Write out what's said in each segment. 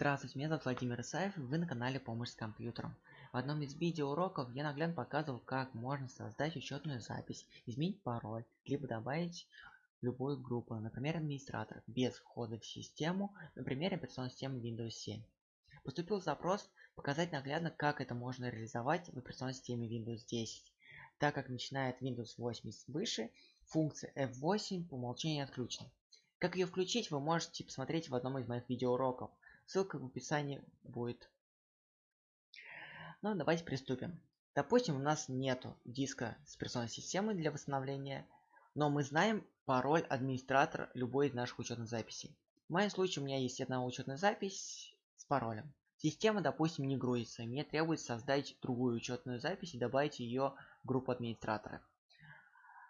Здравствуйте, меня зовут Владимир Исаев, вы на канале Помощь с компьютером. В одном из видеоуроков я наглядно показывал, как можно создать учетную запись, изменить пароль, либо добавить любую группу, например, администратор, без входа в систему, например, операционной системы Windows 7. Поступил запрос показать наглядно, как это можно реализовать в операционной системе Windows 10. Так как начинает Windows 8 и выше, функция F8 по умолчанию отключена. Как ее включить, вы можете посмотреть в одном из моих видеоуроков. Ссылка в описании будет. Ну, давайте приступим. Допустим, у нас нету диска с операционной системой для восстановления, но мы знаем пароль администратора любой из наших учетных записей. В моем случае у меня есть одна учетная запись с паролем. Система, допустим, не грузится. Мне требуется создать другую учетную запись и добавить ее в группу администратора.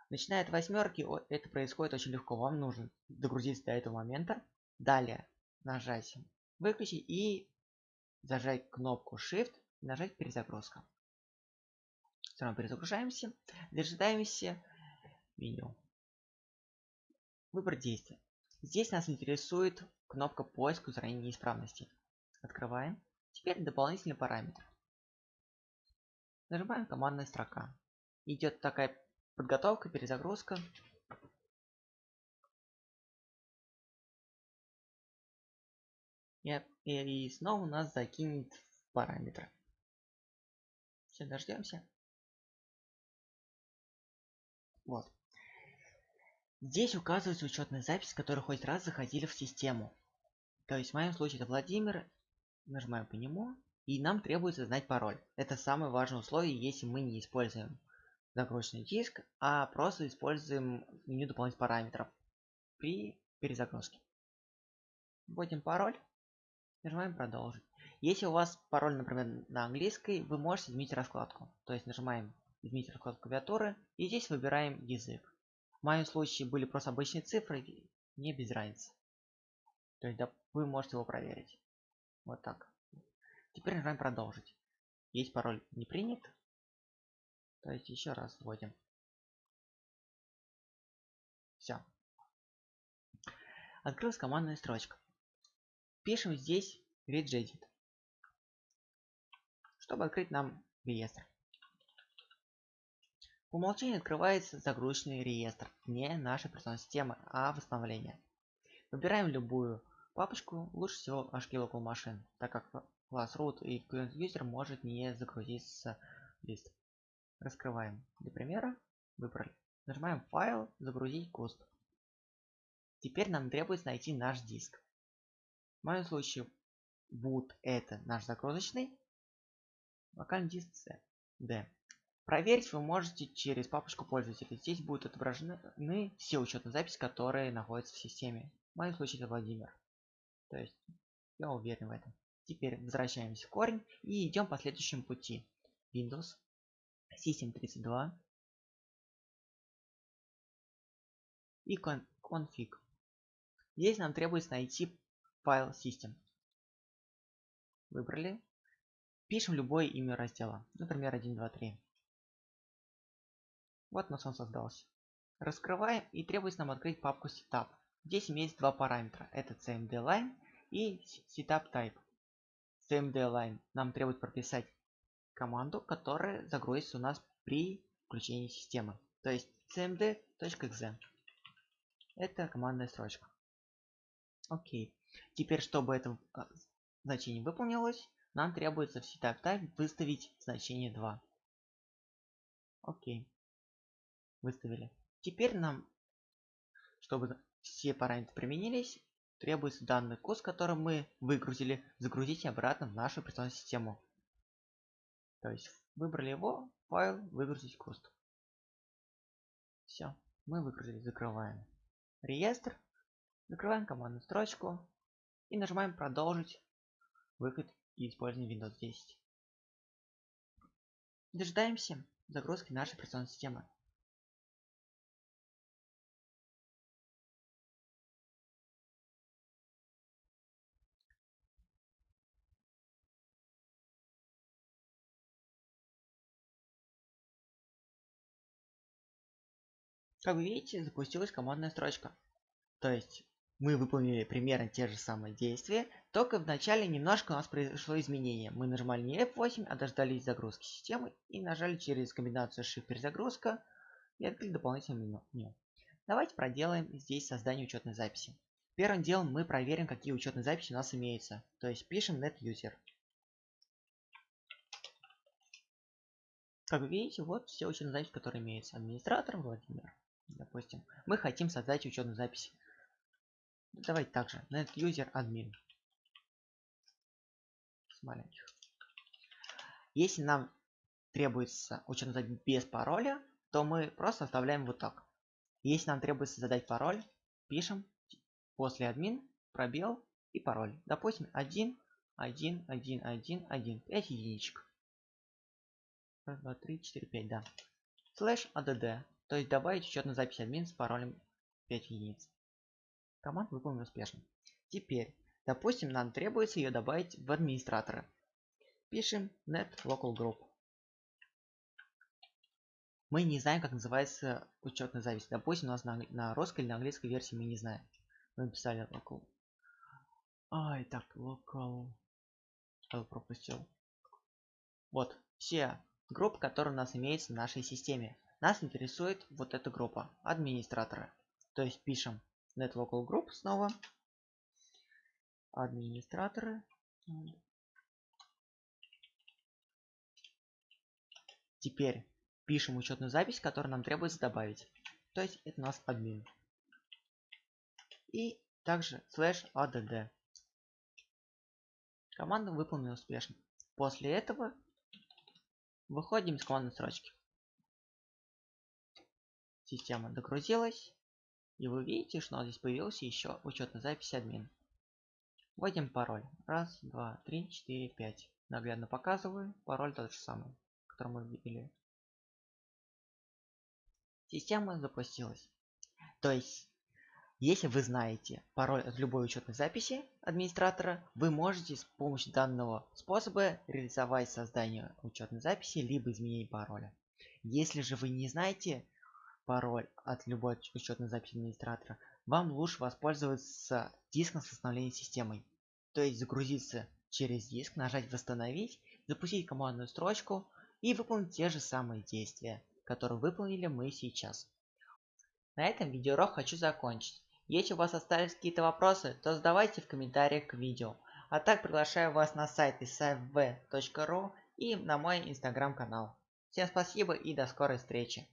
Начиная от восьмерки, это происходит очень легко. Вам нужно догрузиться до этого момента. Далее нажать выключить и зажать кнопку Shift нажать перезагрузка. Все равно перезагружаемся, дожидаемся меню. Выбор действия. Здесь нас интересует кнопка поиск устранения неисправностей. Открываем. Теперь дополнительный параметр. Нажимаем командная строка. Идет такая подготовка, перезагрузка. И, снова нас закинет в параметры. Все, дождемся. Вот. Здесь указывается учетная запись, которая хоть раз заходили в систему. То есть в моем случае это Владимир. Нажимаем по нему. И нам требуется знать пароль. Это самое важное условие, если мы не используем загрузочный диск, а просто используем меню дополнительных параметров при перезагрузке. Вводим пароль. Нажимаем продолжить. Если у вас пароль, например, на английской, вы можете изменить раскладку. То есть нажимаем изменить раскладку клавиатуры и здесь выбираем язык. В моем случае были просто обычные цифры, не без разницы. То есть да, вы можете его проверить. Вот так. Теперь нажимаем продолжить. Есть пароль не принят. То есть еще раз вводим. Все. Открылась командная строчка. Пишем здесь regeddit, чтобы открыть нам реестр. По умолчанию открывается загрузочный реестр, не наша операционная система, а восстановление. Выбираем любую папочку, лучше всего HK Local Machine, так как класс root и current user может не загрузиться лист. Раскрываем. Для примера выбрали. Нажимаем файл, загрузить куст. Теперь нам требуется найти наш диск. В моем случае boot это наш загрузочный, локальный диск C, D. Проверить вы можете через папочку пользователя. Здесь будут отображены все учетные записи, которые находятся в системе. В моем случае это Владимир. То есть я уверен в этом. Теперь возвращаемся в корень и идем по следующему пути. Windows, System32 и config. Здесь нам требуется найти файл system. Выбрали. Пишем любое имя раздела. Например, 1, 2, 3. Вот у нас он создался. Раскрываем и требуется нам открыть папку setup. Здесь имеется два параметра. Это cmd line и setup type. cmd line нам требует прописать команду, которая загрузится у нас при включении системы. То есть cmd.exe. Это командная строчка. Окей. Теперь, чтобы это а, значение выполнилось, нам требуется в type выставить значение 2. Окей. Выставили. Теперь нам, чтобы все параметры применились, требуется данный курс, который мы выгрузили, загрузить обратно в нашу операционную систему. То есть выбрали его, файл, выгрузить куст. Все, мы выгрузили, закрываем. Реестр, закрываем командную строчку, и нажимаем продолжить выход и использование Windows 10. Дожидаемся загрузки нашей операционной системы. Как вы видите, запустилась командная строчка. То есть мы выполнили примерно те же самые действия, только вначале немножко у нас произошло изменение. Мы нажимали не F8, а дождались загрузки системы и нажали через комбинацию Shift перезагрузка и открыли дополнительное меню. Давайте проделаем здесь создание учетной записи. Первым делом мы проверим, какие учетные записи у нас имеются. То есть пишем NetUser. Как вы видите, вот все учетные записи, которые имеются. Администратор Владимир. Допустим, мы хотим создать учетную запись. Давайте также NetUser admin. С маленьких. Если нам требуется запись без пароля, то мы просто оставляем вот так. Если нам требуется задать пароль, пишем после админ пробел и пароль. Допустим, 1, 1, 1, 1, 1, 5 единичек. 1, 2, 3, 4, 5, да. Слэш add, то есть добавить учетную запись админ с паролем 5 единиц. Команд выполнен успешно. Теперь, допустим, нам требуется ее добавить в администраторы. Пишем net local group. Мы не знаем, как называется учетная запись. Допустим, у нас на, на русской или на английской версии мы не знаем. Мы написали local. Ай, так, local. Я пропустил. Вот, все группы, которые у нас имеются в нашей системе. Нас интересует вот эта группа, администраторы. То есть пишем net group снова. Администраторы. Теперь пишем учетную запись, которую нам требуется добавить. То есть это у нас админ. И также слэш add. Команда выполнена успешно. После этого выходим из командной строчки. Система догрузилась. И вы видите, что здесь появился еще учетная запись админ. Вводим пароль. Раз, два, три, четыре, пять. Наглядно показываю. Пароль тот же самый, который мы видели. Система запустилась. То есть, если вы знаете пароль от любой учетной записи администратора, вы можете с помощью данного способа реализовать создание учетной записи, либо изменение пароля. Если же вы не знаете пароль от любой учетной записи администратора, вам лучше воспользоваться диском с восстановлением системой. То есть загрузиться через диск, нажать восстановить, запустить командную строчку и выполнить те же самые действия, которые выполнили мы сейчас. На этом видеоурок хочу закончить. Если у вас остались какие-то вопросы, то задавайте в комментариях к видео. А так приглашаю вас на сайт isafv.ru и на мой инстаграм канал. Всем спасибо и до скорой встречи.